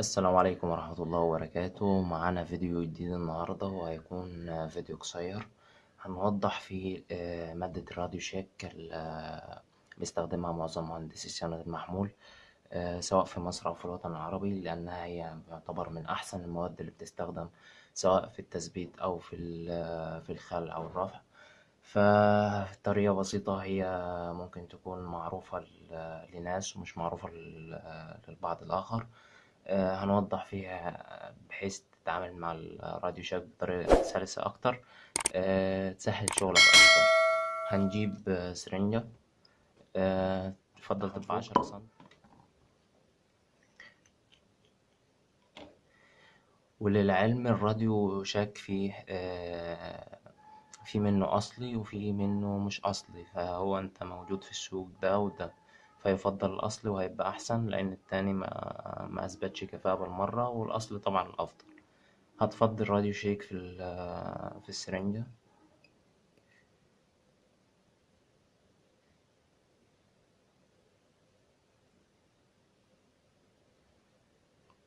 السلام عليكم ورحمة الله وبركاته. معانا فيديو جديد النهاردة وهيكون فيديو قصير هنوضح فيه آه، مادة الراديو شيك اللي بيستخدمها معظم مهندسي صيانة المحمول آه، سواء في مصر أو في الوطن العربي لأنها هي تعتبر من أحسن المواد اللي بتستخدم سواء في التثبيت أو في في الخلع أو الرفع. فطريقة بسيطة هي ممكن تكون معروفة لناس ومش معروفة للبعض الآخر. آه، هنوضح فيها بحيث تتعامل مع الراديو شاك بطريقة سلسة أكتر. آه، تسهل شغلك أكتر. هنجيب سرنجة. آه، تفضل تبقى عشرة سم. وللعلم الراديو شاك فيه في منه أصلي وفي منه مش أصلي فهو أنت موجود في السوق ده وده فيفضل الأصلي وهيبقى أحسن لأن التاني مأثبتش كفاءة بالمرة والأصلي طبعا الأفضل. هتفضي الراديو شيك في في السرنجة؟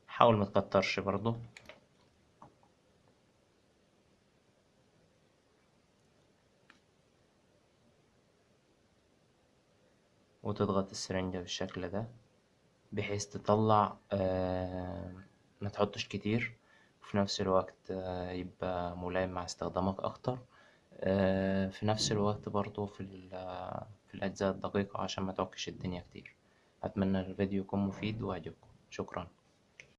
حاول متكترش برضه. وتضغط السرنجة بالشكل ده بحيث تطلع آه، متحطش كتير وفي نفس الوقت آه، يبقى ملائم مع استخدامك أكتر. آه، في نفس الوقت برضه في, في الأجزاء الدقيقة عشان متعكش الدنيا كتير. أتمنى الفيديو يكون مفيد ويعجبكم شكرا.